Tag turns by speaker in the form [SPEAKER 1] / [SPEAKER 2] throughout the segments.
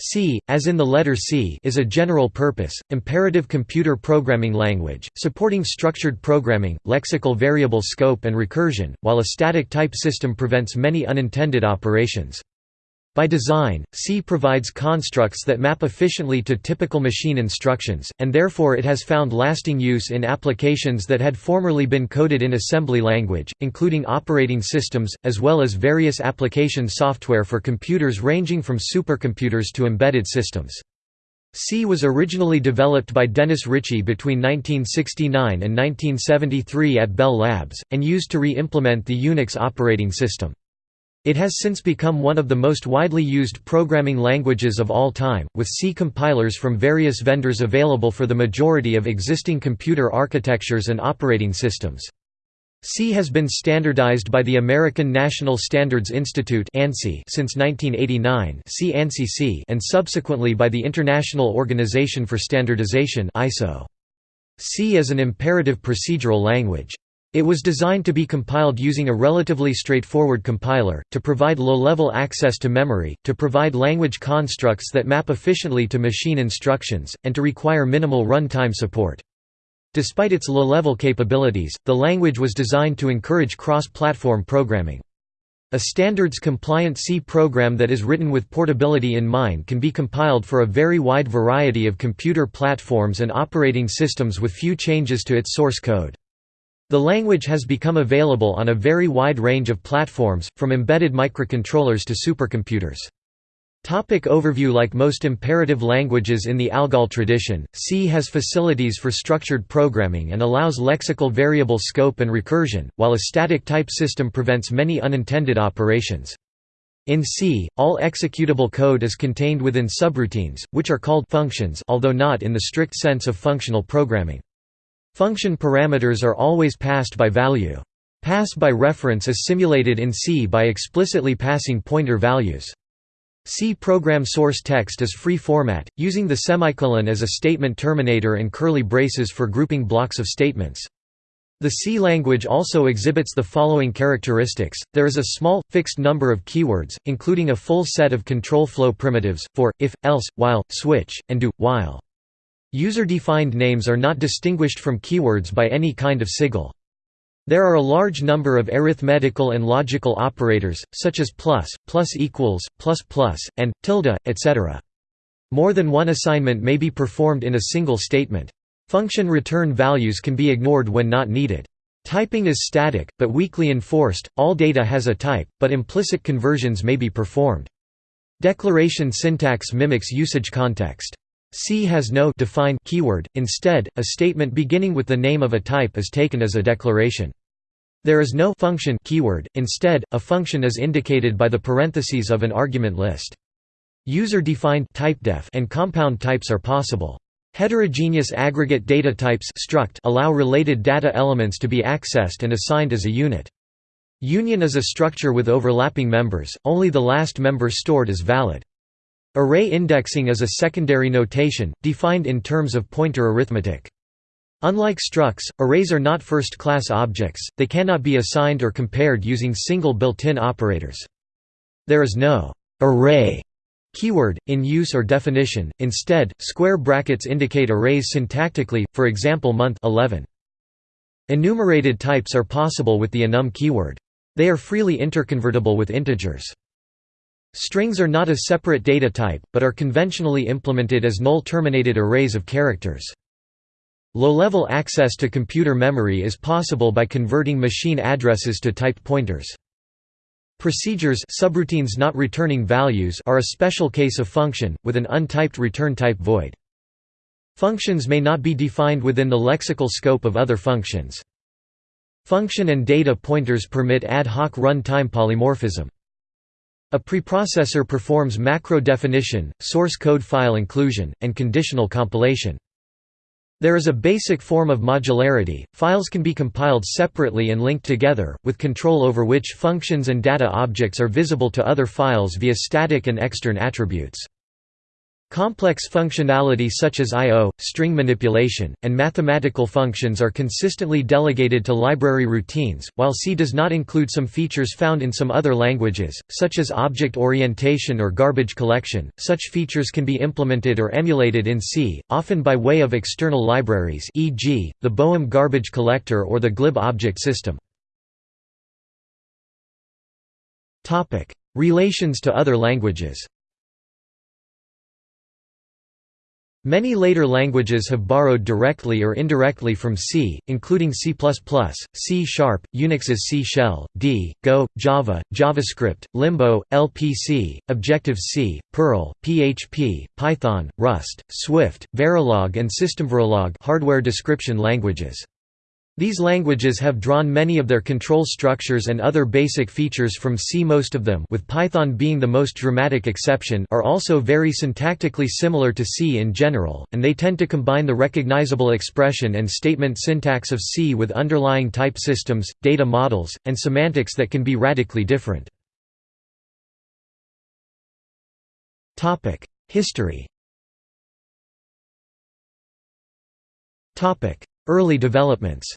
[SPEAKER 1] C, as in the letter C is a general-purpose, imperative computer programming language, supporting structured programming, lexical variable scope and recursion, while a static type system prevents many unintended operations. By design, C provides constructs that map efficiently to typical machine instructions, and therefore it has found lasting use in applications that had formerly been coded in assembly language, including operating systems, as well as various application software for computers ranging from supercomputers to embedded systems. C was originally developed by Dennis Ritchie between 1969 and 1973 at Bell Labs, and used to re-implement the Unix operating system. It has since become one of the most widely used programming languages of all time, with C compilers from various vendors available for the majority of existing computer architectures and operating systems. C has been standardized by the American National Standards Institute since 1989 and subsequently by the International Organization for Standardization. C is an imperative procedural language. It was designed to be compiled using a relatively straightforward compiler, to provide low-level access to memory, to provide language constructs that map efficiently to machine instructions, and to require minimal run-time support. Despite its low-level capabilities, the language was designed to encourage cross-platform programming. A standards-compliant C program that is written with portability in mind can be compiled for a very wide variety of computer platforms and operating systems with few changes to its source code. The language has become available on a very wide range of platforms, from embedded microcontrollers to supercomputers. Topic overview Like most imperative languages in the ALGOL tradition, C has facilities for structured programming and allows lexical variable scope and recursion, while a static type system prevents many unintended operations. In C, all executable code is contained within subroutines, which are called functions although not in the strict sense of functional programming. Function parameters are always passed by value. Pass by reference is simulated in C by explicitly passing pointer values. C program source text is free format, using the semicolon as a statement terminator and curly braces for grouping blocks of statements. The C language also exhibits the following characteristics, there is a small, fixed number of keywords, including a full set of control flow primitives, for, if, else, while, switch, and do, while. User-defined names are not distinguished from keywords by any kind of sigil. There are a large number of arithmetical and logical operators, such as plus, plus equals, plus plus, and, tilde, etc. More than one assignment may be performed in a single statement. Function return values can be ignored when not needed. Typing is static, but weakly enforced, all data has a type, but implicit conversions may be performed. Declaration syntax mimics usage context. C has no define keyword, instead, a statement beginning with the name of a type is taken as a declaration. There is no function keyword, instead, a function is indicated by the parentheses of an argument list. User-defined typedef and compound types are possible. Heterogeneous aggregate data types struct allow related data elements to be accessed and assigned as a unit. Union is a structure with overlapping members, only the last member stored is valid. Array indexing is a secondary notation, defined in terms of pointer arithmetic. Unlike structs, arrays are not first-class objects, they cannot be assigned or compared using single built-in operators. There is no «array» keyword, in use or definition, instead, square brackets indicate arrays syntactically, for example month 11. Enumerated types are possible with the enum keyword. They are freely interconvertible with integers. Strings are not a separate data type, but are conventionally implemented as null-terminated arrays of characters. Low-level access to computer memory is possible by converting machine addresses to type pointers. Procedures subroutines not returning values are a special case of function, with an untyped return type void. Functions may not be defined within the lexical scope of other functions. Function and data pointers permit ad hoc run-time polymorphism. A preprocessor performs macro definition, source code file inclusion, and conditional compilation. There is a basic form of modularity, files can be compiled separately and linked together, with control over which functions and data objects are visible to other files via static and extern attributes. Complex functionality such as I.O., string manipulation, and mathematical functions are consistently delegated to library routines, while C does not include some features found in some other languages, such as object orientation or garbage collection. Such features can be implemented or emulated in C, often by way of external libraries e.g., the Boehm garbage collector or the glib object system. Relations to other languages Many later languages have borrowed directly or indirectly from C, including C++, C Sharp, Unix's C Shell, D, Go, Java, JavaScript, Limbo, LPC, Objective-C, Perl, PHP, Python, Rust, Swift, Verilog and SystemVerilog hardware description languages. These languages have drawn many of their control structures and other basic features from C. Most of them with Python being the most dramatic exception are also very syntactically similar to C in general, and they tend to combine the recognizable expression and statement syntax of C with underlying type systems, data models, and semantics that can be radically different. History Early developments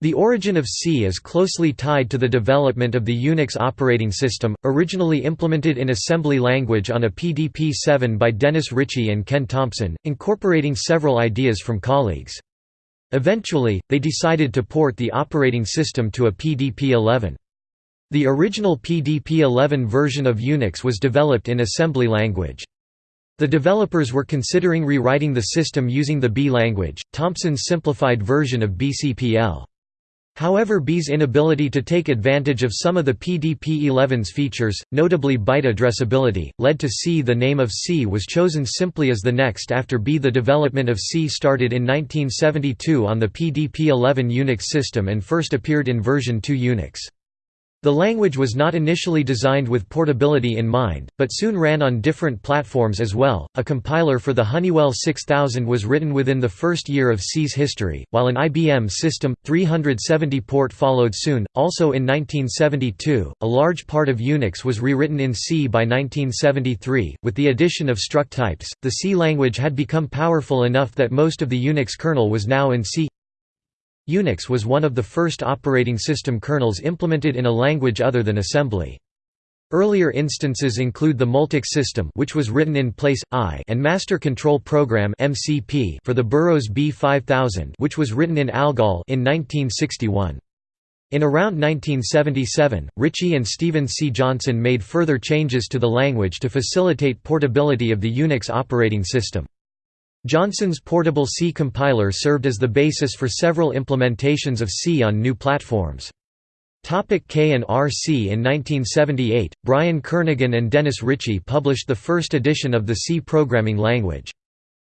[SPEAKER 1] The origin of C is closely tied to the development of the Unix operating system, originally implemented in assembly language on a PDP-7 by Dennis Ritchie and Ken Thompson, incorporating several ideas from colleagues. Eventually, they decided to port the operating system to a PDP-11. The original PDP-11 version of Unix was developed in assembly language. The developers were considering rewriting the system using the B language, Thompson's simplified version of BCPL. However B's inability to take advantage of some of the PDP-11's features, notably byte addressability, led to C. The name of C was chosen simply as the next after B. The development of C started in 1972 on the PDP-11 Unix system and first appeared in version 2 Unix. The language was not initially designed with portability in mind, but soon ran on different platforms as well. A compiler for the Honeywell 6000 was written within the first year of C's history, while an IBM System 370 port followed soon. Also in 1972, a large part of Unix was rewritten in C by 1973. With the addition of struct types, the C language had become powerful enough that most of the Unix kernel was now in C. Unix was one of the first operating system kernels implemented in a language other than assembly. Earlier instances include the Multics system which was written in Place I and Master Control Program MCP for the Burroughs B5000 which was written in ALGOL in 1961. In around 1977, Ritchie and Stephen C. Johnson made further changes to the language to facilitate portability of the Unix operating system. Johnson's portable C compiler served as the basis for several implementations of C on new platforms. Topic K and RC In 1978, Brian Kernighan and Dennis Ritchie published the first edition of the C programming language.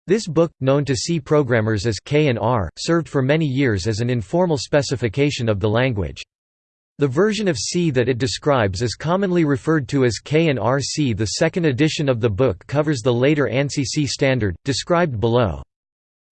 [SPEAKER 1] This book, known to C programmers as K and R, served for many years as an informal specification of the language. The version of C that it describes is commonly referred to as K and RC. The second edition of the book covers the later ANSI C standard, described below.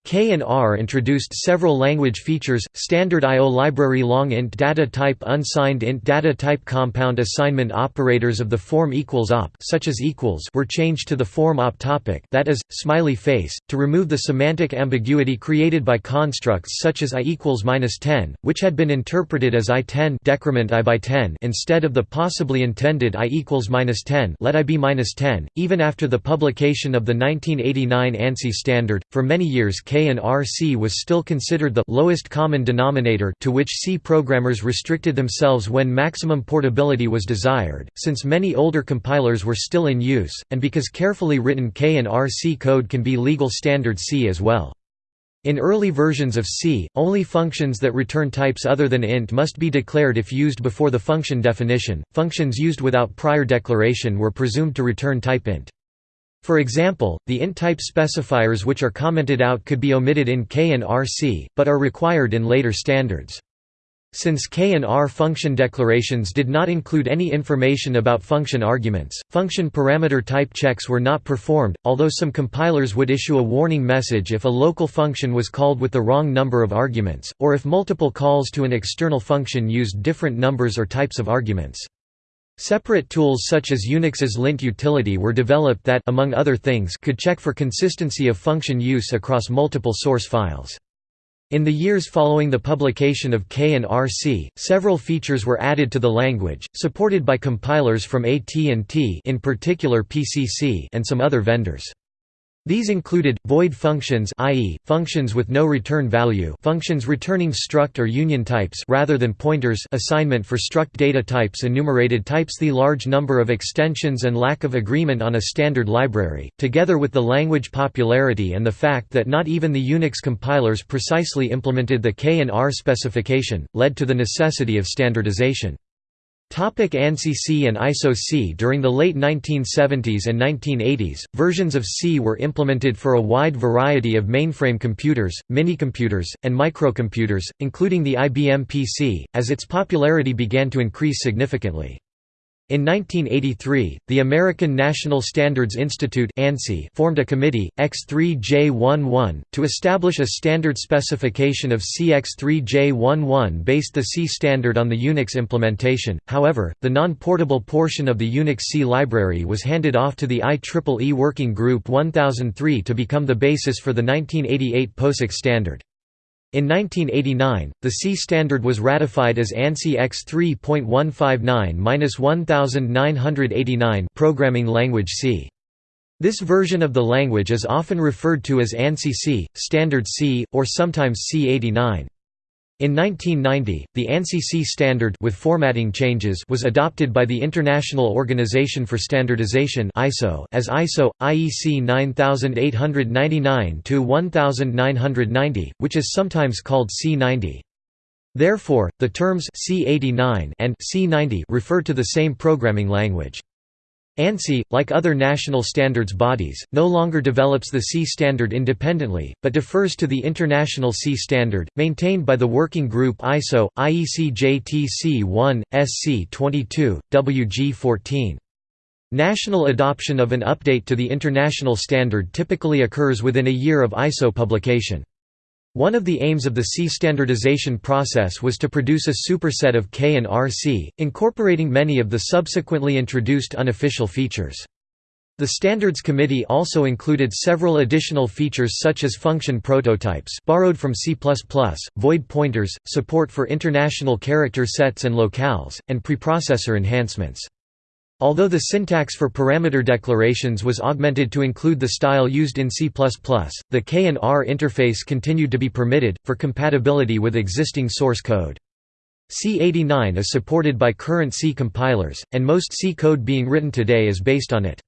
[SPEAKER 1] K and R introduced several language features, standard I.O. library long int data type unsigned int data type compound assignment operators of the form equals op such as equals were changed to the form op topic that is, smiley face, to remove the semantic ambiguity created by constructs such as i equals minus 10, which had been interpreted as i10 decrement i by 10 instead of the possibly intended i equals minus 10 let i be minus 10. Even after the publication of the 1989 ANSI standard, for many years K K and RC was still considered the lowest common denominator to which C programmers restricted themselves when maximum portability was desired, since many older compilers were still in use, and because carefully written K and RC code can be legal standard C as well. In early versions of C, only functions that return types other than int must be declared if used before the function definition. Functions used without prior declaration were presumed to return type int. For example, the int-type specifiers which are commented out could be omitted in K and RC, but are required in later standards. Since K and R function declarations did not include any information about function arguments, function parameter type checks were not performed, although some compilers would issue a warning message if a local function was called with the wrong number of arguments, or if multiple calls to an external function used different numbers or types of arguments. Separate tools such as Unix's lint utility were developed that among other things could check for consistency of function use across multiple source files. In the years following the publication of K and RC, several features were added to the language, supported by compilers from AT&T in particular PCC and some other vendors. These included, void functions i.e., functions with no return value functions returning struct or union types rather than pointers assignment for struct data types enumerated types The large number of extensions and lack of agreement on a standard library, together with the language popularity and the fact that not even the Unix compilers precisely implemented the K and R specification, led to the necessity of standardization. Topic ANSI C and ISO C During the late 1970s and 1980s, versions of C were implemented for a wide variety of mainframe computers, minicomputers, and microcomputers, including the IBM PC, as its popularity began to increase significantly. In 1983, the American National Standards Institute formed a committee, X3J11, to establish a standard specification of CX3J11 based the C standard on the Unix implementation, however, the non-portable portion of the Unix C library was handed off to the IEEE Working Group 1003 to become the basis for the 1988 POSIX standard. In 1989, the C standard was ratified as ANSI X 3.159-1989 programming language C. This version of the language is often referred to as ANSI C, Standard C, or sometimes C89. In 1990, the ANSI C standard with formatting changes was adopted by the International Organization for Standardization (ISO) as ISO IEC 9899-1990, which is sometimes called C90. Therefore, the terms C89 and C90 refer to the same programming language. ANSI, like other national standards bodies, no longer develops the C standard independently, but defers to the International C standard, maintained by the working group ISO, IEC JTC 1, SC 22, WG 14. National adoption of an update to the international standard typically occurs within a year of ISO publication. One of the aims of the C standardization process was to produce a superset of K and RC, incorporating many of the subsequently introduced unofficial features. The Standards Committee also included several additional features such as function prototypes borrowed from C++, void pointers, support for international character sets and locales, and preprocessor enhancements. Although the syntax for parameter declarations was augmented to include the style used in C++, the K and R interface continued to be permitted, for compatibility with existing source code. C89 is supported by current C compilers, and most C code being written today is based on it.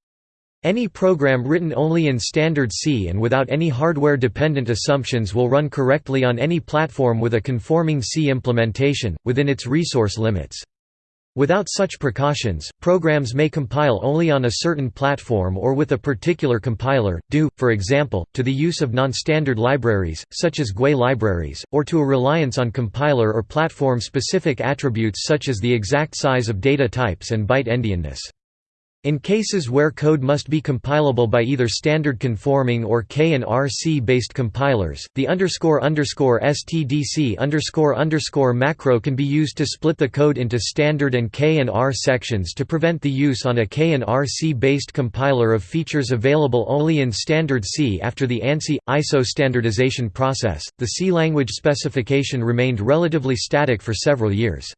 [SPEAKER 1] Any program written only in standard C and without any hardware-dependent assumptions will run correctly on any platform with a conforming C implementation, within its resource limits. Without such precautions, programs may compile only on a certain platform or with a particular compiler, due, for example, to the use of non-standard libraries, such as GUI libraries, or to a reliance on compiler or platform-specific attributes such as the exact size of data types and byte endianness. In cases where code must be compilable by either standard conforming or K and RC based compilers, the underscore underscore stdc underscore underscore macro can be used to split the code into standard and K and R sections to prevent the use on a K and RC based compiler of features available only in standard C. After the ANSI ISO standardization process, the C language specification remained relatively static for several years.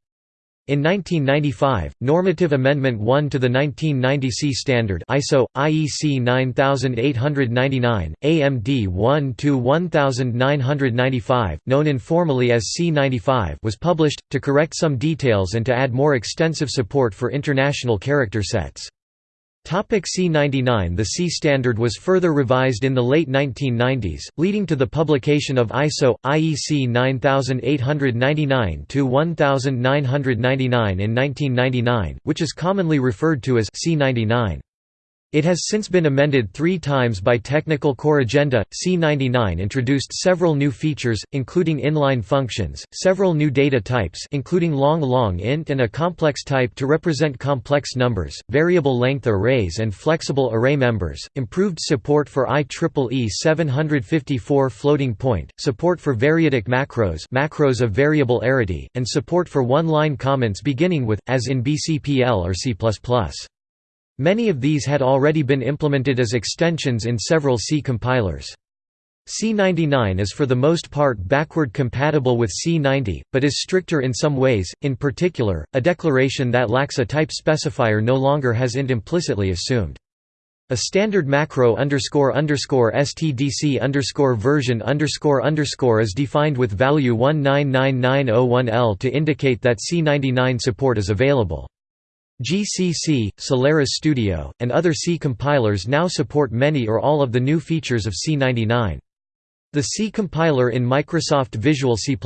[SPEAKER 1] In 1995, Normative Amendment 1 to the 1990 C standard ISO IEC 9899 AMD 1 to 1995, known informally as C95, was published to correct some details and to add more extensive support for international character sets. C99 The C standard was further revised in the late 1990s, leading to the publication of ISO, IEC 9899-1999 in 1999, which is commonly referred to as C99. It has since been amended three times by Technical Corrigenda. C99 introduced several new features, including inline functions, several new data types including long-long int and a complex type to represent complex numbers, variable length arrays and flexible array members, improved support for IEEE 754 floating point, support for variadic macros macros of variable arity, and support for one-line comments beginning with, as in BCPL or C++. Many of these had already been implemented as extensions in several C compilers. C99 is for the most part backward compatible with C90, but is stricter in some ways, in particular, a declaration that lacks a type specifier no longer has int implicitly assumed. A standard macro underscore underscore stdc underscore version underscore underscore is defined with value 199901L to indicate that C99 support is available. GCC, Solaris Studio, and other C compilers now support many or all of the new features of C99. The C compiler in Microsoft Visual C++,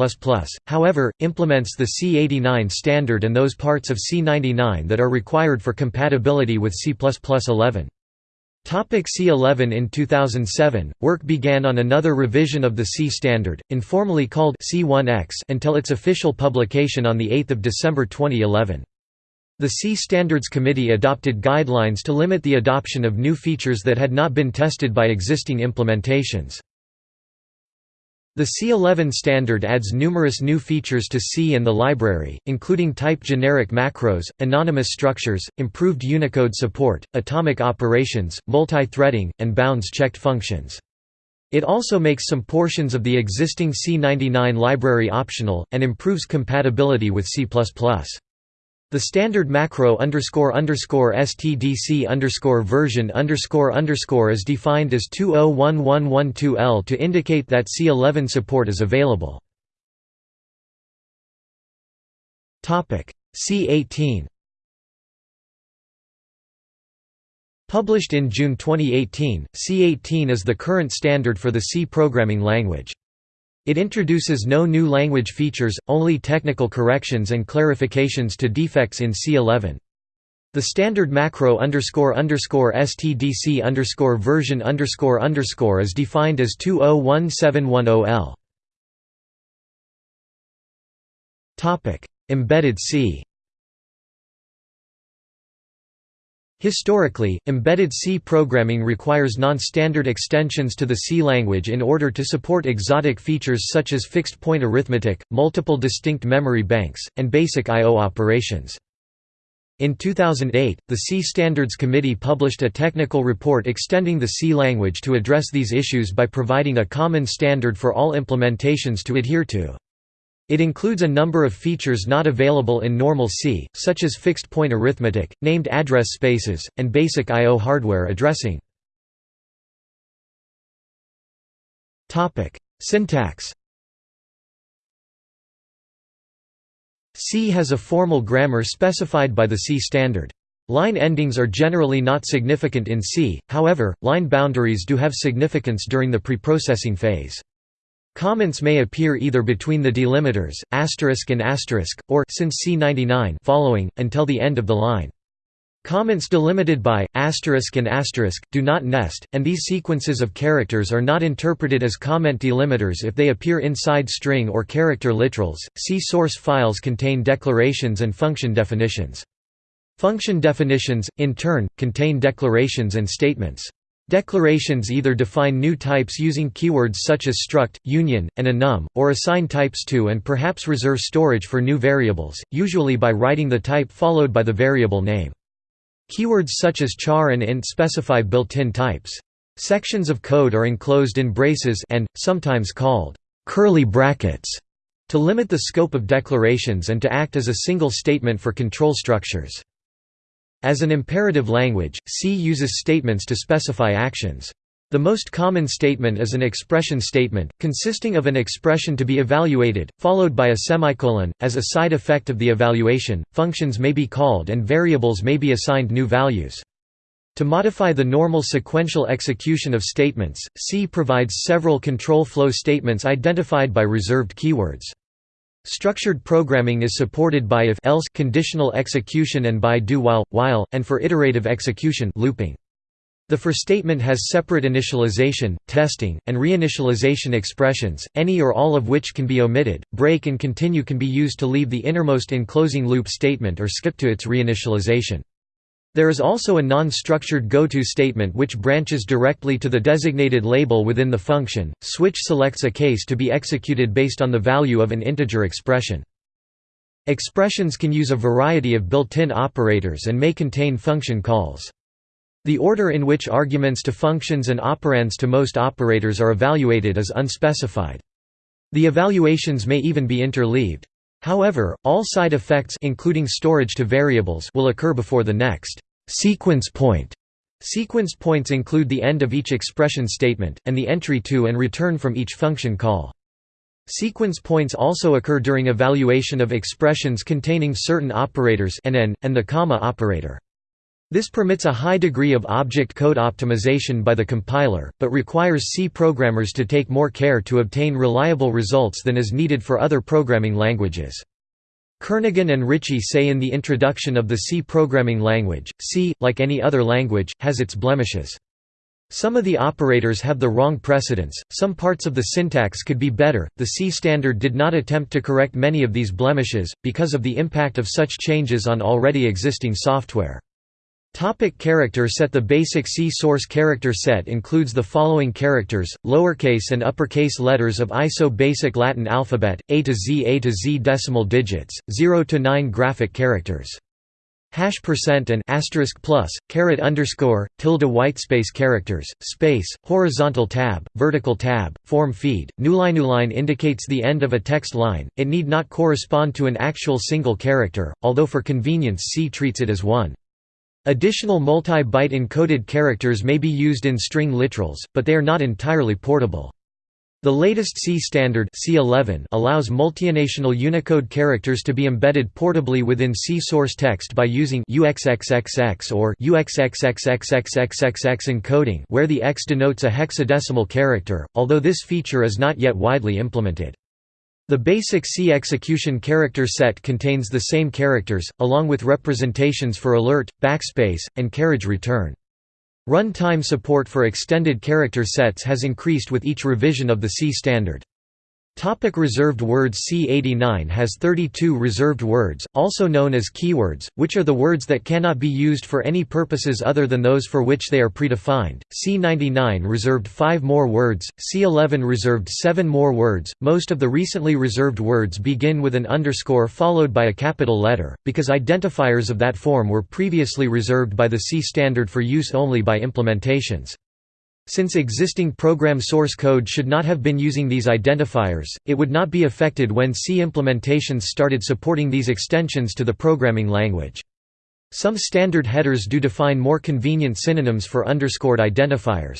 [SPEAKER 1] however, implements the C89 standard and those parts of C99 that are required for compatibility with C++11. Topic C11 In 2007, work began on another revision of the C standard, informally called C1X until its official publication on 8 December 2011. The C Standards Committee adopted guidelines to limit the adoption of new features that had not been tested by existing implementations. The C11 standard adds numerous new features to C and the library, including type generic macros, anonymous structures, improved Unicode support, atomic operations, multi-threading, and bounds-checked functions. It also makes some portions of the existing C99 library optional, and improves compatibility with C++. The standard macro underscore underscore stdc underscore version underscore underscore is defined as 201112L to indicate that C11 support is available. C18 Published in June 2018, C18 is the current standard for the C programming language. It introduces no new language features, only technical corrections and clarifications to defects in C11. The standard macro underscore underscore stdc underscore version underscore underscore is defined as 201710L. Topic: Embedded C. Historically, embedded C programming requires non-standard extensions to the C language in order to support exotic features such as fixed-point arithmetic, multiple distinct memory banks, and basic I.O. operations. In 2008, the C Standards Committee published a technical report extending the C language to address these issues by providing a common standard for all implementations to adhere to. It includes a number of features not available in normal C, such as fixed-point arithmetic, named address spaces, and basic I.O. hardware addressing. Syntax C has a formal grammar specified by the C standard. Line endings are generally not significant in C, however, line boundaries do have significance during the preprocessing phase. Comments may appear either between the delimiters, asterisk and asterisk, or since C99 following, until the end of the line. Comments delimited by, asterisk and asterisk, do not nest, and these sequences of characters are not interpreted as comment delimiters if they appear inside string or character literals. C source files contain declarations and function definitions. Function definitions, in turn, contain declarations and statements. Declarations either define new types using keywords such as struct, union, and enum, or assign types to and perhaps reserve storage for new variables, usually by writing the type followed by the variable name. Keywords such as char and int specify built-in types. Sections of code are enclosed in braces and, sometimes called, curly brackets, to limit the scope of declarations and to act as a single statement for control structures. As an imperative language, C uses statements to specify actions. The most common statement is an expression statement, consisting of an expression to be evaluated, followed by a semicolon. As a side effect of the evaluation, functions may be called and variables may be assigned new values. To modify the normal sequential execution of statements, C provides several control flow statements identified by reserved keywords. Structured programming is supported by if else conditional execution and by do while while and for iterative execution looping. The for statement has separate initialization, testing, and reinitialization expressions, any or all of which can be omitted. Break and continue can be used to leave the innermost enclosing loop statement or skip to its reinitialization. There is also a non-structured goto statement which branches directly to the designated label within the function. Switch selects a case to be executed based on the value of an integer expression. Expressions can use a variety of built-in operators and may contain function calls. The order in which arguments to functions and operands to most operators are evaluated is unspecified. The evaluations may even be interleaved. However, all side effects including storage to variables will occur before the next sequence point. Sequence points include the end of each expression statement, and the entry to and return from each function call. Sequence points also occur during evaluation of expressions containing certain operators and and the comma operator. This permits a high degree of object code optimization by the compiler, but requires C programmers to take more care to obtain reliable results than is needed for other programming languages. Kernighan and Ritchie say in the introduction of the C programming language, C, like any other language, has its blemishes. Some of the operators have the wrong precedence, some parts of the syntax could be better. The C standard did not attempt to correct many of these blemishes, because of the impact of such changes on already existing software. Topic character set The basic C source character set includes the following characters, lowercase and uppercase letters of ISO basic Latin alphabet, A to Z A to Z decimal digits, 0 to 9 graphic characters. Hash percent and asterisk plus, caret underscore, tilde whitespace characters, space, horizontal tab, vertical tab, form feed, newline. Newline indicates the end of a text line, it need not correspond to an actual single character, although for convenience C treats it as one. Additional multi-byte encoded characters may be used in string literals, but they are not entirely portable. The latest C standard C11 allows multinational Unicode characters to be embedded portably within C source text by using UXXXX or UXXXXXXXX encoding where the X denotes a hexadecimal character, although this feature is not yet widely implemented. The basic C execution character set contains the same characters, along with representations for alert, backspace, and carriage return. Run-time support for extended character sets has increased with each revision of the C standard. Topic reserved words C89 has 32 reserved words, also known as keywords, which are the words that cannot be used for any purposes other than those for which they are predefined. C99 reserved 5 more words, C11 reserved 7 more words. Most of the recently reserved words begin with an underscore followed by a capital letter, because identifiers of that form were previously reserved by the C standard for use only by implementations. Since existing program source code should not have been using these identifiers, it would not be affected when C implementations started supporting these extensions to the programming language. Some standard headers do define more convenient synonyms for underscored identifiers.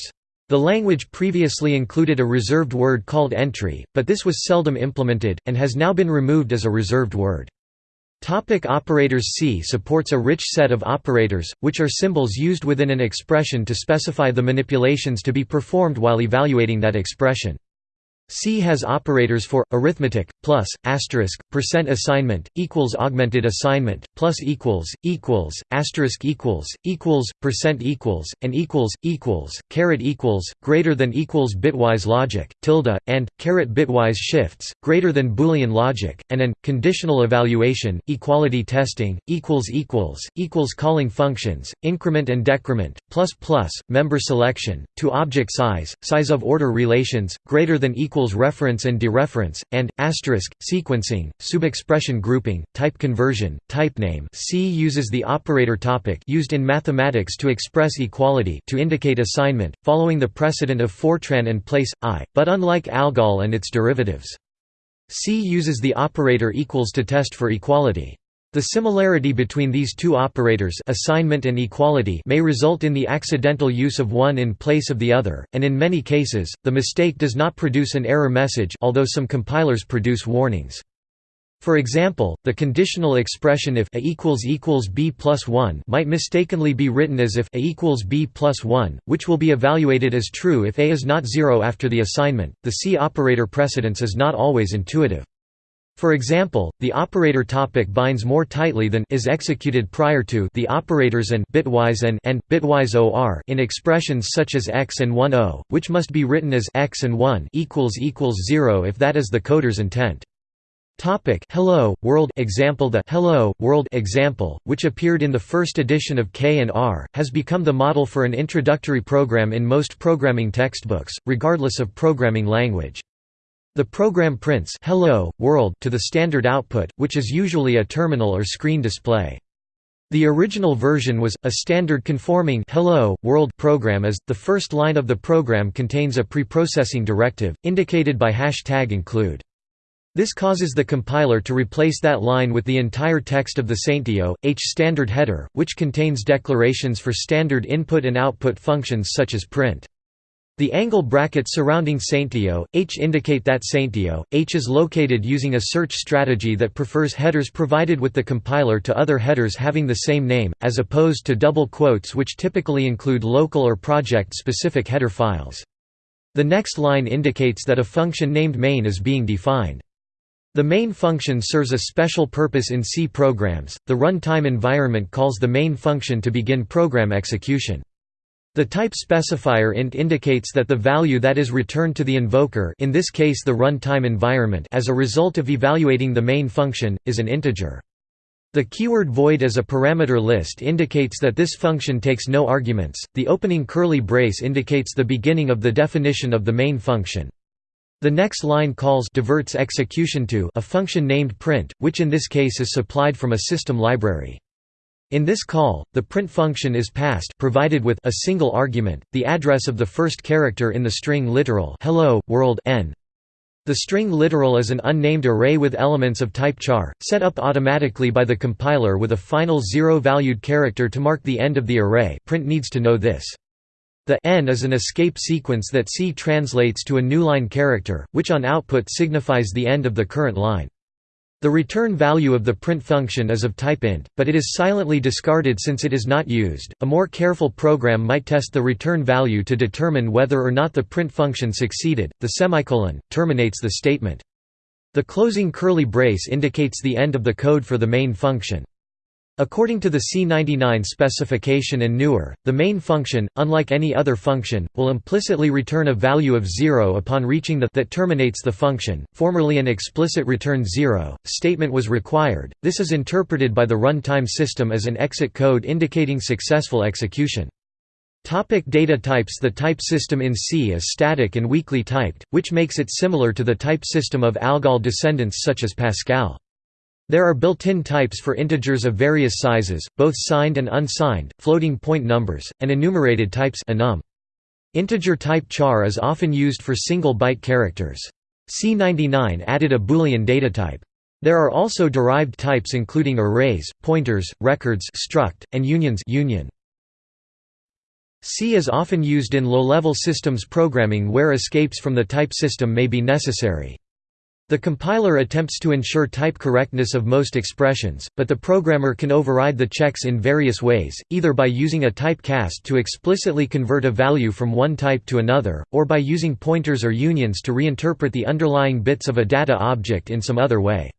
[SPEAKER 1] The language previously included a reserved word called entry, but this was seldom implemented, and has now been removed as a reserved word. Topic operators C supports a rich set of operators, which are symbols used within an expression to specify the manipulations to be performed while evaluating that expression. C has operators for arithmetic plus asterisk percent assignment equals augmented assignment plus equals equals asterisk equals equals percent equals and equals equals caret equals greater than equals bitwise logic tilde and caret bitwise shifts greater than boolean logic and an conditional evaluation equality testing equals equals equals calling functions increment and decrement plus plus member selection to object size size of order relations greater than equals equals reference and dereference, and, asterisk, sequencing, subexpression grouping, type conversion, type name. C uses the operator topic used in mathematics to express equality to indicate assignment, following the precedent of Fortran and place, I, but unlike ALGOL and its derivatives. C uses the operator equals to test for equality. The similarity between these two operators assignment and equality may result in the accidental use of one in place of the other, and in many cases, the mistake does not produce an error message although some compilers produce warnings. For example, the conditional expression if a equals equals b plus 1 might mistakenly be written as if a equals b plus 1, which will be evaluated as true if a is not 0 after the assignment. The C operator precedence is not always intuitive. For example, the operator topic binds more tightly than is executed prior to the operators and bitwise and and bitwise or in expressions such as x and 1 o, which must be written as x and 1 equals equals 0 if that is the coder's intent. Topic Hello World example The Hello World example, which appeared in the first edition of K and R, has become the model for an introductory program in most programming textbooks, regardless of programming language. The program prints Hello, World to the standard output, which is usually a terminal or screen display. The original version was, a standard conforming Hello, World program as, the first line of the program contains a preprocessing directive, indicated by hashtag include. This causes the compiler to replace that line with the entire text of the stdio.h standard header, which contains declarations for standard input and output functions such as print. The angle brackets surrounding Saintio, H indicate that stdio.h is located using a search strategy that prefers headers provided with the compiler to other headers having the same name, as opposed to double quotes which typically include local or project-specific header files. The next line indicates that a function named main is being defined. The main function serves a special purpose in C programs. The runtime environment calls the main function to begin program execution. The type specifier int indicates that the value that is returned to the invoker in this case the runtime environment as a result of evaluating the main function, is an integer. The keyword void as a parameter list indicates that this function takes no arguments. The opening curly brace indicates the beginning of the definition of the main function. The next line calls diverts execution to a function named print, which in this case is supplied from a system library. In this call, the print function is passed provided with a single argument, the address of the first character in the string literal hello, world n. The string literal is an unnamed array with elements of type char, set up automatically by the compiler with a final zero-valued character to mark the end of the array print needs to know this. The n is an escape sequence that C translates to a new line character, which on output signifies the end of the current line. The return value of the print function is of type int, but it is silently discarded since it is not used. A more careful program might test the return value to determine whether or not the print function succeeded. The semicolon terminates the statement. The closing curly brace indicates the end of the code for the main function. According to the C99 specification and newer, the main function, unlike any other function, will implicitly return a value of 0 upon reaching the that terminates the function. Formerly an explicit return 0 statement was required. This is interpreted by the runtime system as an exit code indicating successful execution. Topic data types The type system in C is static and weakly typed, which makes it similar to the type system of ALGOL descendants such as Pascal. There are built-in types for integers of various sizes, both signed and unsigned, floating point numbers, and enumerated types enum. Integer type char is often used for single byte characters. C99 added a Boolean data type. There are also derived types including arrays, pointers, records struct, and unions union. C is often used in low-level systems programming where escapes from the type system may be necessary. The compiler attempts to ensure type correctness of most expressions, but the programmer can override the checks in various ways, either by using a typecast to explicitly convert a value from one type to another, or by using pointers or unions to reinterpret the underlying bits of a data object in some other way.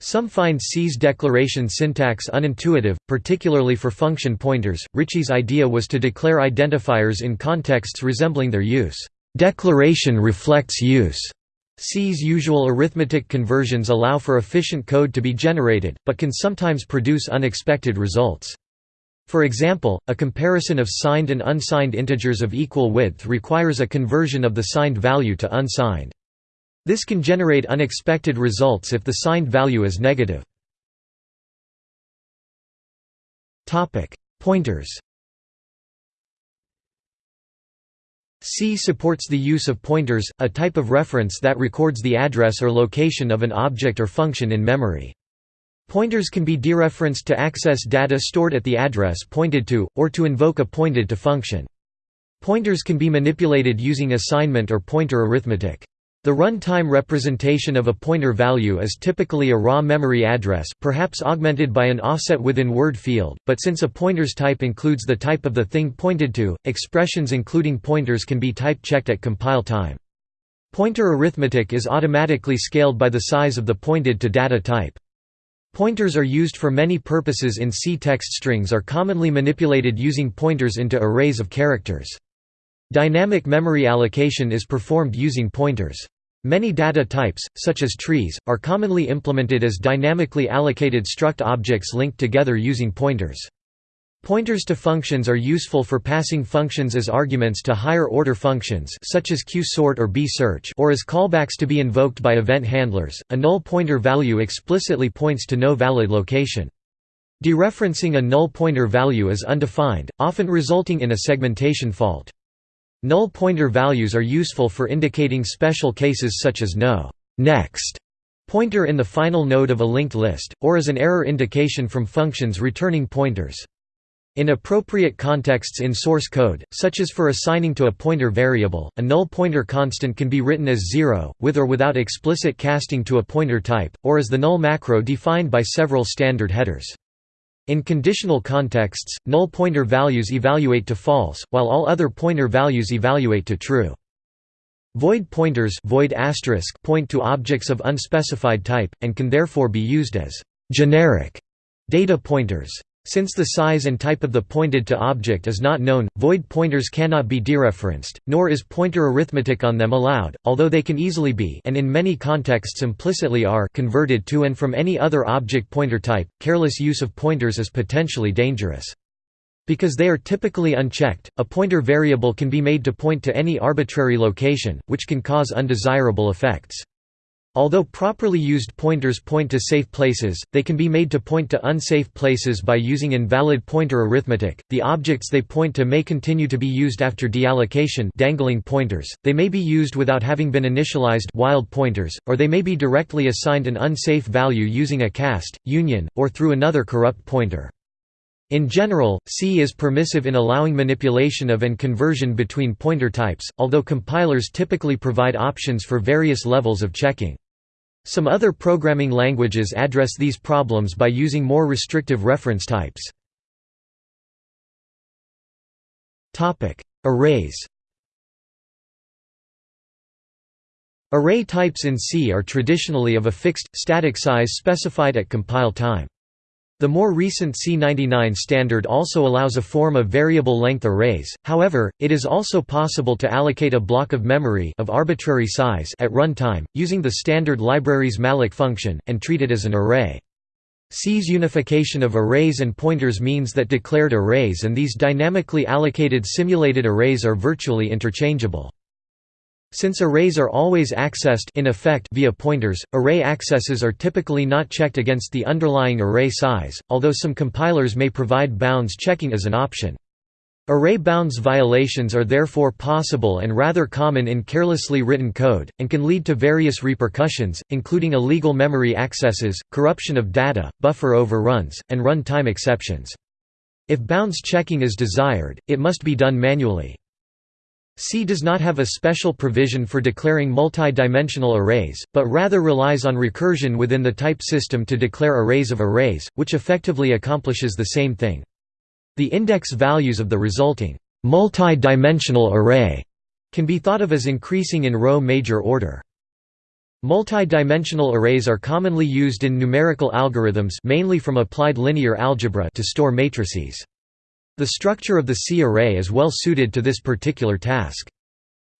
[SPEAKER 1] Some find C's declaration syntax unintuitive, particularly for function pointers. Ritchie's idea was to declare identifiers in contexts resembling their use. Declaration reflects use C's usual arithmetic conversions allow for efficient code to be generated, but can sometimes produce unexpected results. For example, a comparison of signed and unsigned integers of equal width requires a conversion of the signed value to unsigned. This can generate unexpected results if the signed value is negative. Pointers C supports the use of pointers, a type of reference that records the address or location of an object or function in memory. Pointers can be dereferenced to access data stored at the address pointed to, or to invoke a pointed-to function. Pointers can be manipulated using assignment or pointer arithmetic. The runtime representation of a pointer value is typically a raw memory address perhaps augmented by an offset within word field, but since a pointer's type includes the type of the thing pointed to, expressions including pointers can be type-checked at compile time. Pointer arithmetic is automatically scaled by the size of the pointed to data type. Pointers are used for many purposes in C. Text strings are commonly manipulated using pointers into arrays of characters. Dynamic memory allocation is performed using pointers. Many data types, such as trees, are commonly implemented as dynamically allocated struct objects linked together using pointers. Pointers to functions are useful for passing functions as arguments to higher-order functions such as qsort or bsearch or as callbacks to be invoked by event handlers. A null pointer value explicitly points to no valid location. Dereferencing a null pointer value is undefined, often resulting in a segmentation fault. Null pointer values are useful for indicating special cases such as no next pointer in the final node of a linked list, or as an error indication from functions returning pointers. In appropriate contexts in source code, such as for assigning to a pointer variable, a null pointer constant can be written as 0, with or without explicit casting to a pointer type, or as the null macro defined by several standard headers. In conditional contexts, null pointer values evaluate to false, while all other pointer values evaluate to true. Void pointers void point to objects of unspecified type, and can therefore be used as generic data pointers. Since the size and type of the pointed to object is not known, void pointers cannot be dereferenced, nor is pointer arithmetic on them allowed, although they can easily be and in many contexts implicitly are converted to and from any other object pointer type. Careless use of pointers is potentially dangerous. Because they are typically unchecked, a pointer variable can be made to point to any arbitrary location, which can cause undesirable effects. Although properly used pointers point to safe places, they can be made to point to unsafe places by using invalid pointer arithmetic. The objects they point to may continue to be used after deallocation, dangling pointers. They may be used without having been initialized, wild pointers, or they may be directly assigned an unsafe value using a cast, union, or through another corrupt pointer. In general, C is permissive in allowing manipulation of and conversion between pointer types, although compilers typically provide options for various levels of checking. Some other programming languages address these problems by using more restrictive reference types. Arrays Array types in C are traditionally of a fixed, static size specified at compile time. The more recent C99 standard also allows a form of variable length arrays, however, it is also possible to allocate a block of memory of arbitrary size at runtime, using the standard library's malloc function, and treat it as an array. C's unification of arrays and pointers means that declared arrays and these dynamically allocated simulated arrays are virtually interchangeable. Since arrays are always accessed in effect via pointers, array accesses are typically not checked against the underlying array size, although some compilers may provide bounds checking as an option. Array bounds violations are therefore possible and rather common in carelessly written code, and can lead to various repercussions, including illegal memory accesses, corruption of data, buffer overruns, and run-time exceptions. If bounds checking is desired, it must be done manually. C does not have a special provision for declaring multi-dimensional arrays, but rather relies on recursion within the type system to declare arrays of arrays, which effectively accomplishes the same thing. The index values of the resulting multi-dimensional array can be thought of as increasing in row major order. Multi-dimensional arrays are commonly used in numerical algorithms mainly from applied linear algebra to store matrices. The structure of the C array is well suited to this particular task.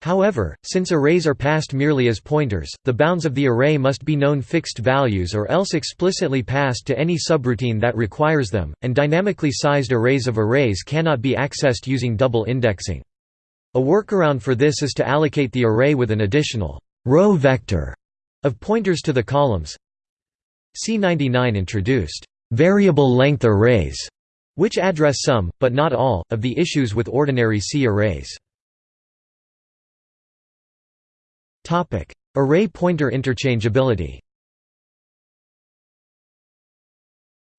[SPEAKER 1] However, since arrays are passed merely as pointers, the bounds of the array must be known fixed values or else explicitly passed to any subroutine that requires them, and dynamically sized arrays of arrays cannot be accessed using double indexing. A workaround for this is to allocate the array with an additional row vector of pointers to the columns. C99 introduced variable length arrays which address some, but not all, of the issues with ordinary C arrays. Array pointer interchangeability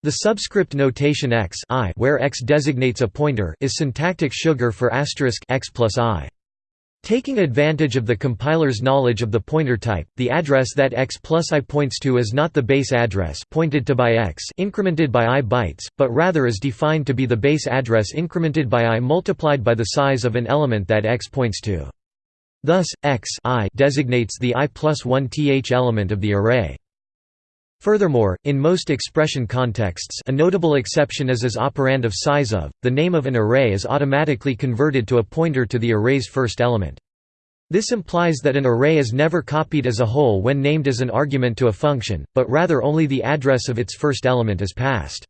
[SPEAKER 1] The subscript notation x i where x designates a pointer is syntactic sugar for asterisk x plus i. Taking advantage of the compiler's knowledge of the pointer type, the address that x plus i points to is not the base address pointed to by x incremented by i bytes, but rather is defined to be the base address incremented by i multiplied by the size of an element that x points to. Thus, x i designates the i plus 1 th element of the array. Furthermore, in most expression contexts a notable exception is as operand of size of, the name of an array is automatically converted to a pointer to the array's first element. This implies that an array is never copied as a whole when named as an argument to a function, but rather only the address of its first element is passed.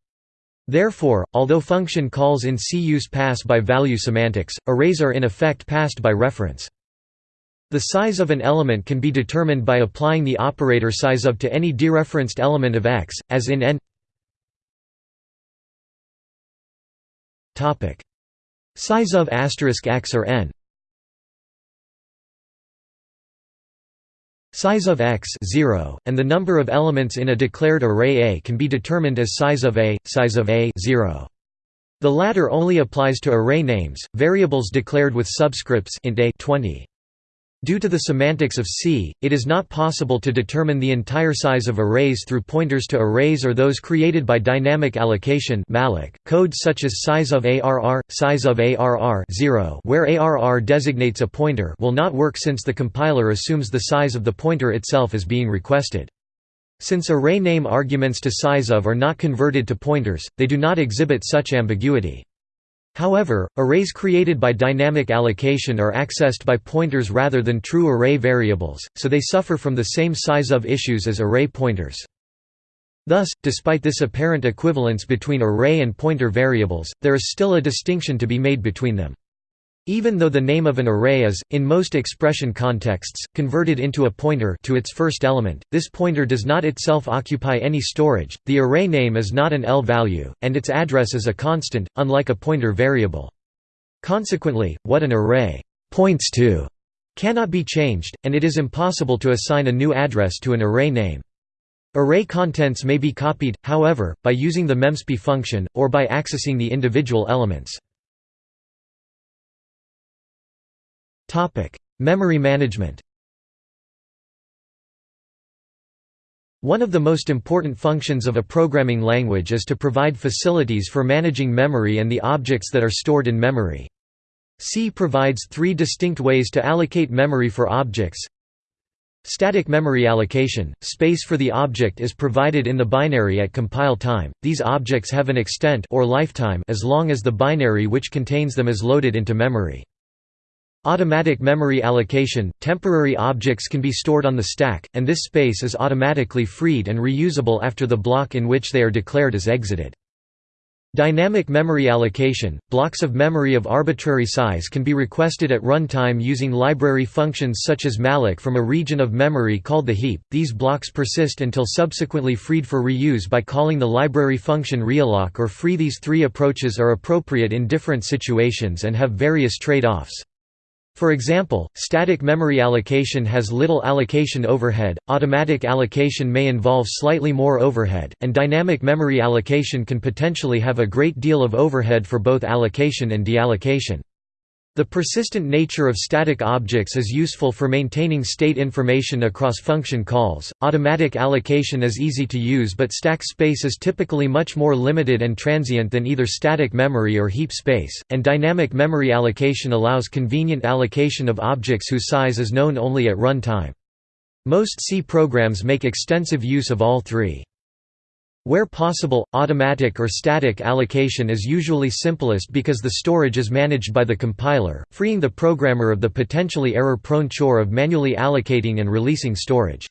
[SPEAKER 1] Therefore, although function calls in C use pass by value semantics, arrays are in effect passed by reference. The size of an element can be determined by applying the operator size of to any dereferenced element of X, as in n Size of x or n Size of x 0, and the number of elements in a declared array A can be determined as size of A, size of A 0. The latter only applies to array names, variables declared with subscripts int a 20. Due to the semantics of C, it is not possible to determine the entire size of arrays through pointers to arrays or those created by dynamic allocation. .Codes such as size of ARR, size of ARR 0 where ARR designates a pointer will not work since the compiler assumes the size of the pointer itself is being requested. Since array name arguments to size of are not converted to pointers, they do not exhibit such ambiguity. However, arrays created by dynamic allocation are accessed by pointers rather than true array variables, so they suffer from the same size of issues as array pointers. Thus, despite this apparent equivalence between array and pointer variables, there is still a distinction to be made between them. Even though the name of an array is, in most expression contexts, converted into a pointer to its first element, this pointer does not itself occupy any storage, the array name is not an L value, and its address is a constant, unlike a pointer variable. Consequently, what an array «points to» cannot be changed, and it is impossible to assign a new address to an array name. Array contents may be copied, however, by using the memcpy function, or by accessing the individual elements. Memory management One of the most important functions of a programming language is to provide facilities for managing memory and the objects that are stored in memory. C provides three distinct ways to allocate memory for objects. Static memory allocation – Space for the object is provided in the binary at compile time, these objects have an extent or lifetime as long as the binary which contains them is loaded into memory. Automatic memory allocation – Temporary objects can be stored on the stack, and this space is automatically freed and reusable after the block in which they are declared is exited. Dynamic memory allocation – Blocks of memory of arbitrary size can be requested at runtime using library functions such as malloc from a region of memory called the heap. These blocks persist until subsequently freed for reuse by calling the library function realloc or free. These three approaches are appropriate in different situations and have various trade-offs. For example, static memory allocation has little allocation overhead, automatic allocation may involve slightly more overhead, and dynamic memory allocation can potentially have a great deal of overhead for both allocation and deallocation. The persistent nature of static objects is useful for maintaining state information across function calls. Automatic allocation is easy to use, but stack space is typically much more limited and transient than either static memory or heap space, and dynamic memory allocation allows convenient allocation of objects whose size is known only at runtime. Most C programs make extensive use of all three. Where possible, automatic or static allocation is usually simplest because the storage is managed by the compiler, freeing the programmer of the potentially error-prone chore of manually allocating and releasing storage.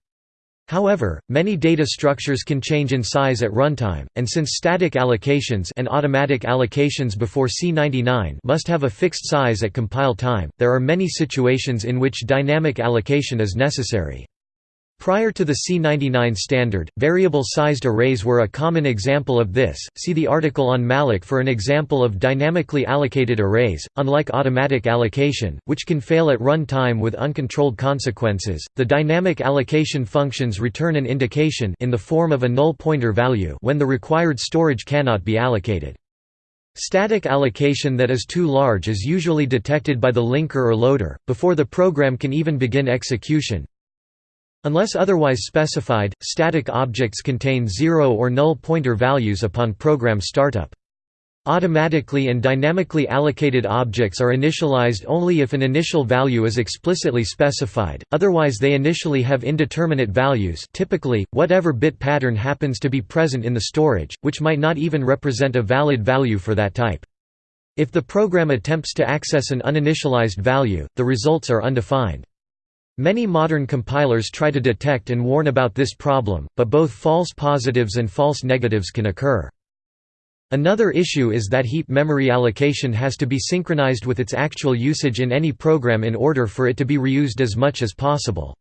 [SPEAKER 1] However, many data structures can change in size at runtime, and since static allocations and automatic allocations before C99 must have a fixed size at compile time, there are many situations in which dynamic allocation is necessary. Prior to the C99 standard, variable-sized arrays were a common example of this. See the article on malloc for an example of dynamically allocated arrays. Unlike automatic allocation, which can fail at run time with uncontrolled consequences, the dynamic allocation functions return an indication in the form of a null pointer value when the required storage cannot be allocated. Static allocation that is too large is usually detected by the linker or loader, before the program can even begin execution, Unless otherwise specified, static objects contain zero or null pointer values upon program startup. Automatically and dynamically allocated objects are initialized only if an initial value is explicitly specified, otherwise they initially have indeterminate values typically, whatever bit pattern happens to be present in the storage, which might not even represent a valid value for that type. If the program attempts to access an uninitialized value, the results are undefined. Many modern compilers try to detect and warn about this problem, but both false positives and false negatives can occur. Another issue is that heap memory allocation has to be synchronized with its actual usage in any program in order for it to be reused as much as possible.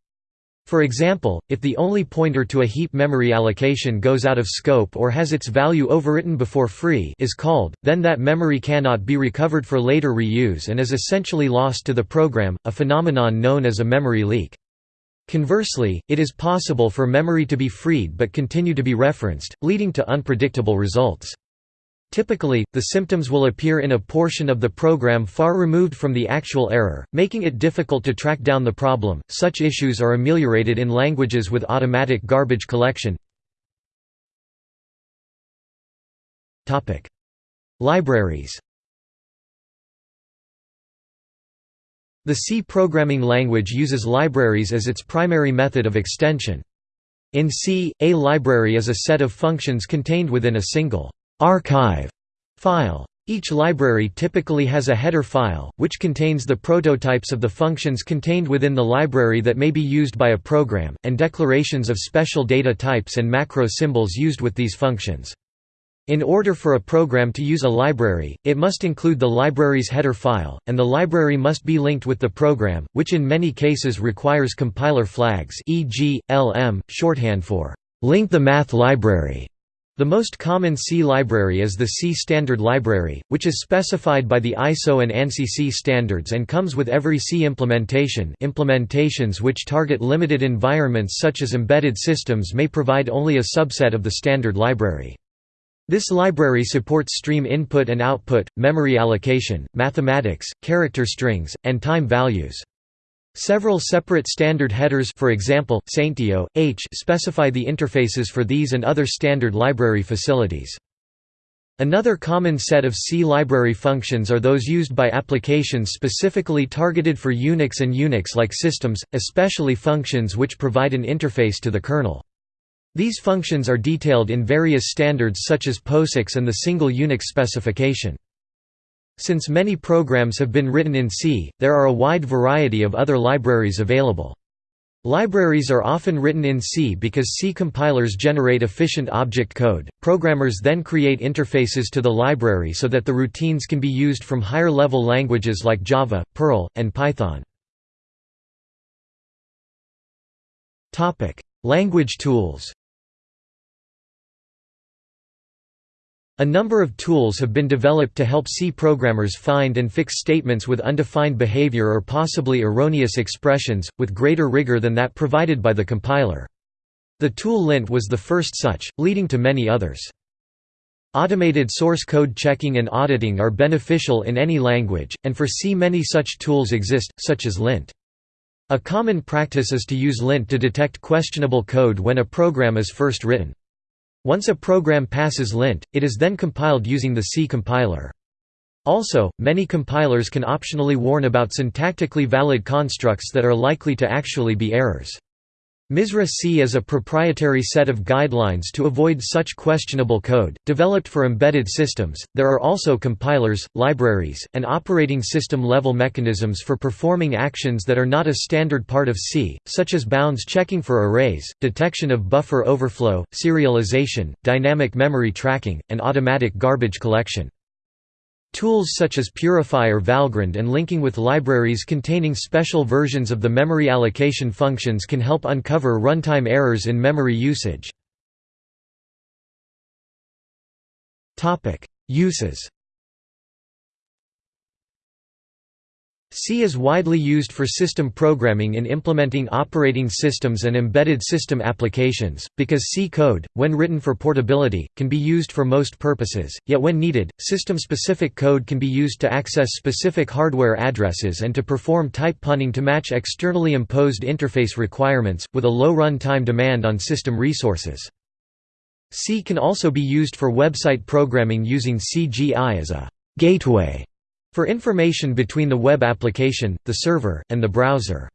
[SPEAKER 1] For example, if the only pointer to a heap memory allocation goes out of scope or has its value overwritten before free is called, then that memory cannot be recovered for later reuse and is essentially lost to the program, a phenomenon known as a memory leak. Conversely, it is possible for memory to be freed but continue to be referenced, leading to unpredictable results. Typically, the symptoms will appear in a portion of the program far removed from the actual error, making it difficult to track down the problem. Such issues are ameliorated in languages with automatic garbage collection. Topic: Libraries. The C programming language uses libraries as its primary method of extension. In C, a library is a set of functions contained within a single archive file. Each library typically has a header file, which contains the prototypes of the functions contained within the library that may be used by a program, and declarations of special data types and macro symbols used with these functions. In order for a program to use a library, it must include the library's header file, and the library must be linked with the program, which in many cases requires compiler flags e.g., LM, shorthand for link the math library. The most common C library is the C Standard Library, which is specified by the ISO and ANSI C standards and comes with every C implementation implementations which target limited environments such as embedded systems may provide only a subset of the standard library. This library supports stream input and output, memory allocation, mathematics, character strings, and time values. Several separate standard headers for example, stdio.h specify the interfaces for these and other standard library facilities. Another common set of C library functions are those used by applications specifically targeted for Unix and Unix-like systems, especially functions which provide an interface to the kernel. These functions are detailed in various standards such as POSIX and the single Unix specification. Since many programs have been written in C, there are a wide variety of other libraries available. Libraries are often written in C because C compilers generate efficient object code. Programmers then create interfaces to the library so that the routines can be used from higher level languages like Java, Perl, and Python. Topic: Language tools. A number of tools have been developed to help C programmers find and fix statements with undefined behavior or possibly erroneous expressions, with greater rigor than that provided by the compiler. The tool lint was the first such, leading to many others. Automated source code checking and auditing are beneficial in any language, and for C many such tools exist, such as lint. A common practice is to use lint to detect questionable code when a program is first written. Once a program passes lint, it is then compiled using the C compiler. Also, many compilers can optionally warn about syntactically valid constructs that are likely to actually be errors. MISRA C is a proprietary set of guidelines to avoid such questionable code, developed for embedded systems. There are also compilers, libraries, and operating system level mechanisms for performing actions that are not a standard part of C, such as bounds checking for arrays, detection of buffer overflow, serialization, dynamic memory tracking, and automatic garbage collection. Tools such as Purify Valgrind and linking with libraries containing special versions of the memory allocation functions can help uncover runtime errors in memory usage. Uses C is widely used for system programming in implementing operating systems and embedded system applications, because C code, when written for portability, can be used for most purposes, yet when needed, system-specific code can be used to access specific hardware addresses and to perform type punning to match externally imposed interface requirements, with a low run time demand on system resources. C can also be used for website programming using CGI as a «gateway» for information between the web application, the server, and the browser.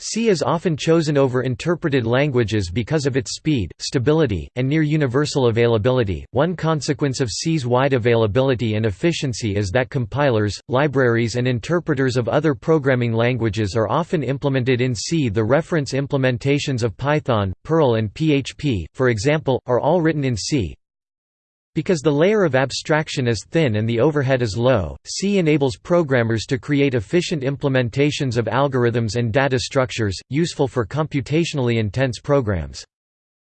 [SPEAKER 1] C is often chosen over interpreted languages because of its speed, stability, and near universal availability. One consequence of C's wide availability and efficiency is that compilers, libraries, and interpreters of other programming languages are often implemented in C. The reference implementations of Python, Perl, and PHP, for example, are all written in C. Because the layer of abstraction is thin and the overhead is low, C enables programmers to create efficient implementations of algorithms and data structures, useful for computationally intense programs.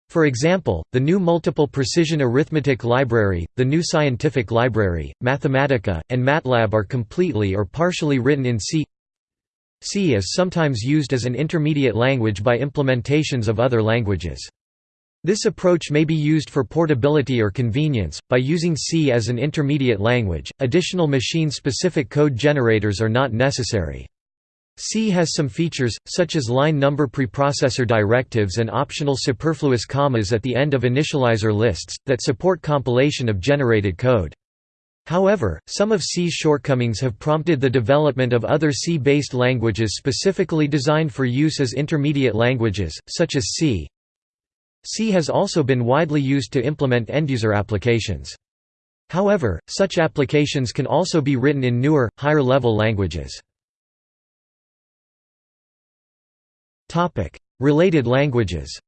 [SPEAKER 1] For example, the GNU Multiple Precision Arithmetic Library, the GNU Scientific Library, Mathematica, and MATLAB are completely or partially written in C. C is sometimes used as an intermediate language by implementations of other languages. This approach may be used for portability or convenience. By using C as an intermediate language, additional machine specific code generators are not necessary. C has some features, such as line number preprocessor directives and optional superfluous commas at the end of initializer lists, that support compilation of generated code. However, some of C's shortcomings have prompted the development of other C-based languages specifically designed for use as intermediate languages, such as C, C has also been widely used to implement end-user applications. However, such applications can also be written in newer, higher-level languages. Related languages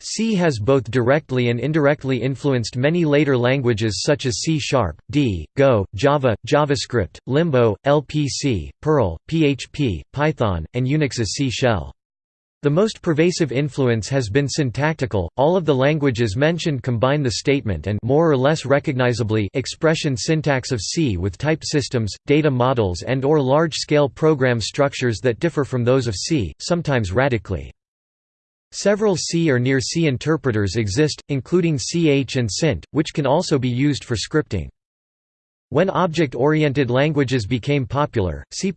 [SPEAKER 1] C has both directly and indirectly influenced many later languages such as C Sharp, D, Go, Java, JavaScript, Limbo, LPC, Perl, PHP, Python, and Unix's C shell. The most pervasive influence has been syntactical. All of the languages mentioned combine the statement and more or less recognizably expression syntax of C with type systems, data models and or large-scale program structures that differ from those of C, sometimes radically. Several C or near C interpreters exist, including CH and CINT, which can also be used for scripting. When object-oriented languages became popular, C++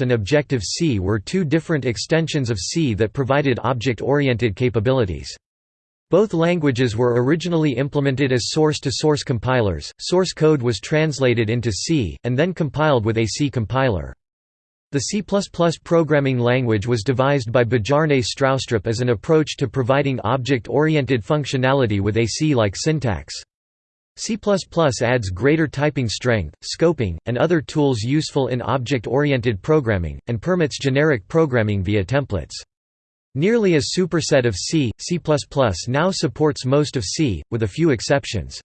[SPEAKER 1] and Objective-C were two different extensions of C that provided object-oriented capabilities. Both languages were originally implemented as source-to-source -source compilers, source code was translated into C, and then compiled with a C compiler. The C++ programming language was devised by Bjarne Stroustrup as an approach to providing object-oriented functionality with a C-like syntax. C++ adds greater typing strength, scoping, and other tools useful in object-oriented programming, and permits generic programming via templates. Nearly a superset of C, C++ now supports most of C, with a few exceptions.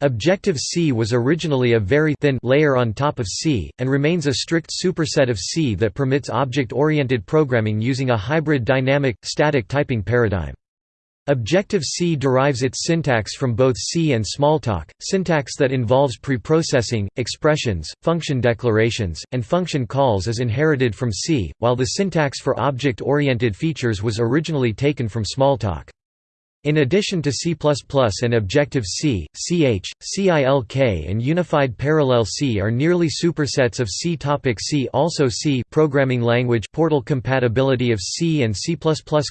[SPEAKER 1] Objective-C was originally a very thin layer on top of C, and remains a strict superset of C that permits object-oriented programming using a hybrid dynamic, static typing paradigm. Objective-C derives its syntax from both C and Smalltalk, syntax that involves preprocessing, expressions, function declarations, and function calls is inherited from C, while the syntax for object-oriented features was originally taken from Smalltalk. In addition to C++ and Objective-C, CH, CILK and Unified Parallel C are nearly supersets of C. Topic C Also C programming language portal compatibility of C and C++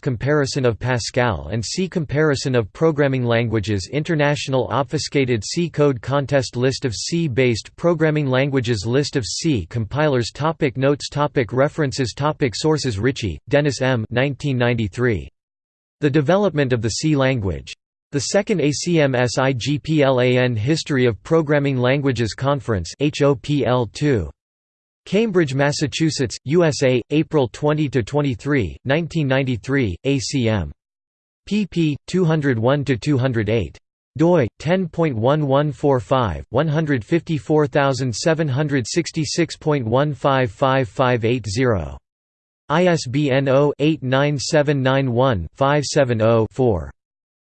[SPEAKER 1] comparison of Pascal and C comparison of programming languages International Obfuscated C code contest list of C-based programming languages List of C compilers topic Notes topic References topic Sources Ritchie, Dennis M. 1993. The development of the C language. The second ACM-SIGPLAN History of Programming Languages Conference HOPL2. Cambridge, Massachusetts, USA, April 20–23, 1993, ACM. pp. 201–208 doi 10.1145 154766.155580 ISBN 0-89791-570-4.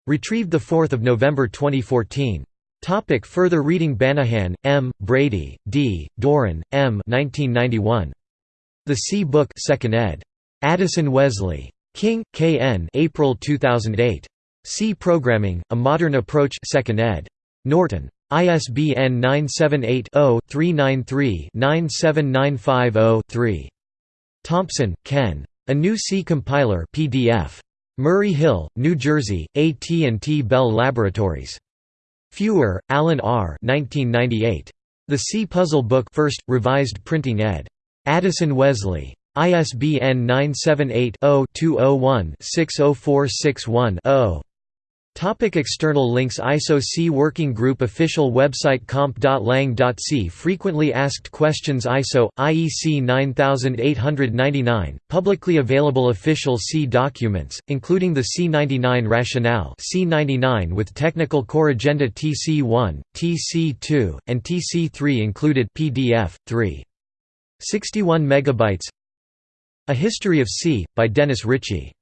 [SPEAKER 1] Retrieved 4 November 2014. Topic further reading Banahan, M., Brady, D., Doran, M. 1991. The C Book 2nd ed. Addison Wesley. King, K. N. April 2008. C Programming, A Modern Approach 2nd ed. Norton. ISBN 978 0 393 97950 3. Thompson, Ken. A New C Compiler PDF. Murray Hill, New Jersey, AT&T Bell Laboratories. Feuer, Alan R. 1998. The C Puzzle Book First, Revised Printing ed. Addison Wesley. ISBN 978 0 201 60461 0. Topic external links ISO C Working Group Official website comp.lang.c Frequently asked questions ISO, IEC 9899, publicly available official C documents, including the C99 rationale C99 with Technical Corrigenda TC1, TC2, and TC3 included PDF, 3. 61 megabytes A History of C, by Dennis Ritchie